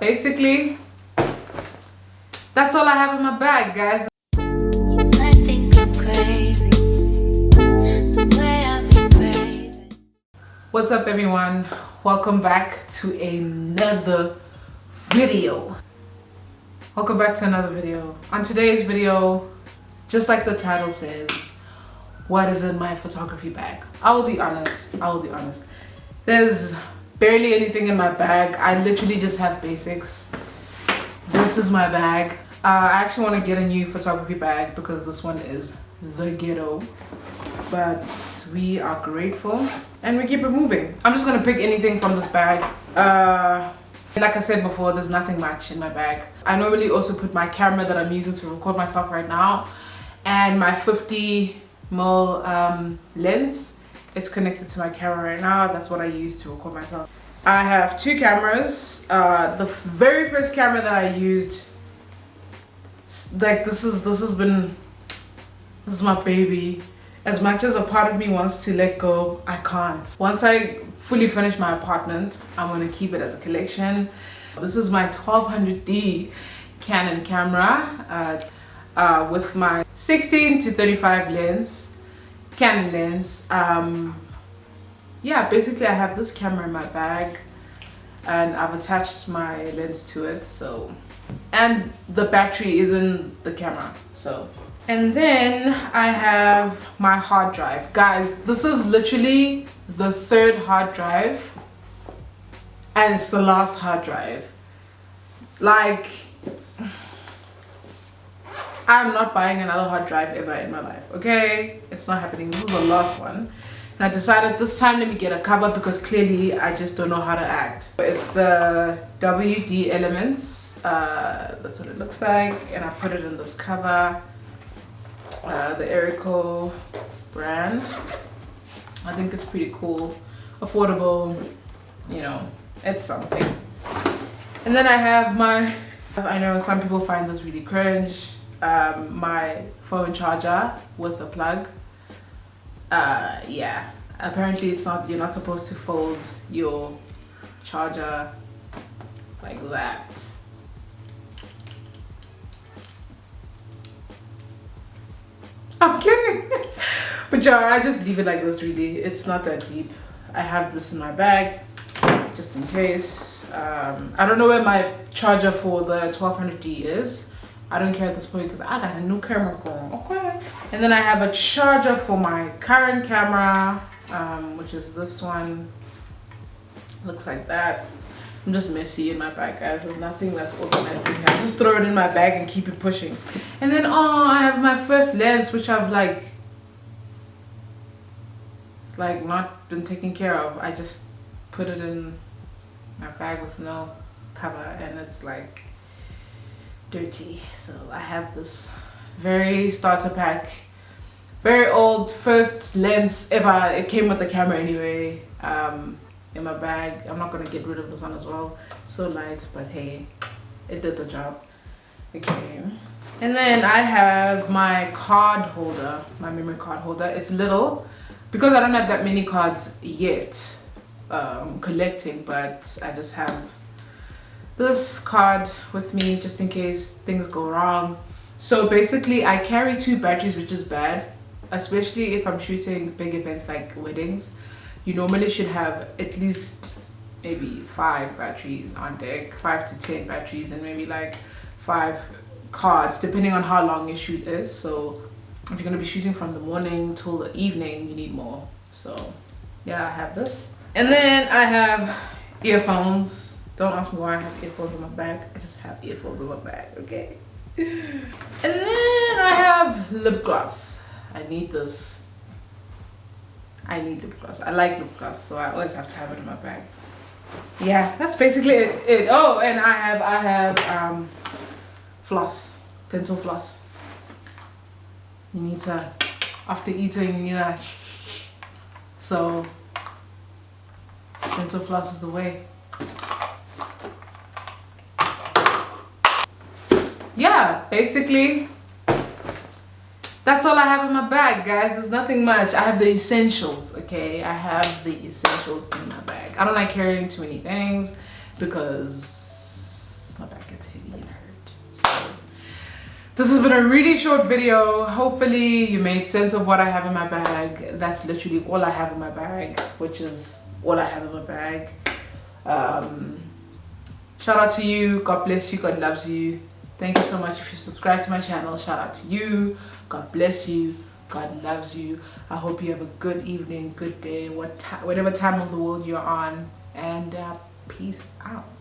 basically that's all i have in my bag guys. What's up everyone? Welcome back to another video. Welcome back to another video. On today's video just like the title says what is in my photography bag? I will be honest. I will be honest. There's barely anything in my bag. I literally just have basics. This is my bag. Uh, i actually want to get a new photography bag because this one is the ghetto. But we are grateful and we keep it moving. I'm just gonna pick anything from this bag. Uh, like i said before there's nothing much in my bag. I normally also put my camera that i'm using to record myself right now and my 50 mil um, lens it's connected to my camera right now. That's what i use to record myself. I have two cameras. Uh, the very first camera that i used like this is this has been this is my baby. As much as a part of me wants to let go i can't. Once i fully finish my apartment i'm to keep it as a collection. This is my 1200d canon camera uh, uh, with my 16 to 35 lens Canon lens. Um, yeah, basically I have this camera in my bag and I've attached my lens to it. So, and the battery is in the camera. So, and then I have my hard drive. Guys, this is literally the third hard drive and it's the last hard drive. Like, I'm not buying another hard drive ever in my life, okay? It's not happening. This is the last one. And I decided this time let me get a cover because clearly I just don't know how to act. It's the WD Elements. Uh, that's what it looks like. And I put it in this cover. Uh, the Erico brand. I think it's pretty cool. Affordable. You know, it's something. And then I have my... I know some people find this really cringe um, my phone charger with a plug. Uh, yeah. Apparently it's not you're not supposed to fold your charger like that. I'm kidding. But yeah I just leave it like this really. It's not that deep. I have this in my bag just in case. Um, I don't know where my charger for the 1200D is I don't care at this point because I got a new camera going, okay? And then I have a charger for my current camera, um, which is this one. Looks like that. I'm just messy in my bag, guys. There's nothing that's organized in here. I just throw it in my bag and keep it pushing. And then, oh, I have my first lens, which I've like, like not been taken care of. I just put it in my bag with no cover and it's like dirty so i have this very starter pack. Very old first lens ever. It came with the camera anyway um, in my bag. I'm not gonna get rid of this one as well. It's so light but hey it did the job. Okay. And then i have my card holder my memory card holder. It's little because i don't have that many cards yet um, collecting but i just have this card with me just in case things go wrong. So basically i carry two batteries which is bad especially if i'm shooting big events like weddings. You normally should have at least maybe five batteries on deck five to ten batteries and maybe like five cards depending on how long your shoot is. So if you're going to be shooting from the morning till the evening you need more. So yeah i have this. And then i have earphones don't ask me why I have earphones in my bag. I just have earphones in my bag, okay? And then I have lip gloss. I need this. I need lip gloss. I like lip gloss, so I always have to have it in my bag. Yeah, that's basically it. it. Oh, and I have I have um floss, dental floss. You need to after eating, you know. So dental floss is the way. yeah basically that's all I have in my bag guys. There's nothing much. I have the essentials okay? I have the essentials in my bag. I don't like carrying too many things because my back gets heavy and hurt. So this has been a really short video. Hopefully you made sense of what I have in my bag. That's literally all I have in my bag which is all I have in my bag. Um, shout out to you. God bless you. God loves you. Thank you so much if you subscribe to my channel. Shout out to you. God bless you. God loves you. I hope you have a good evening, good day, what whatever time of the world you're on. And uh, peace out.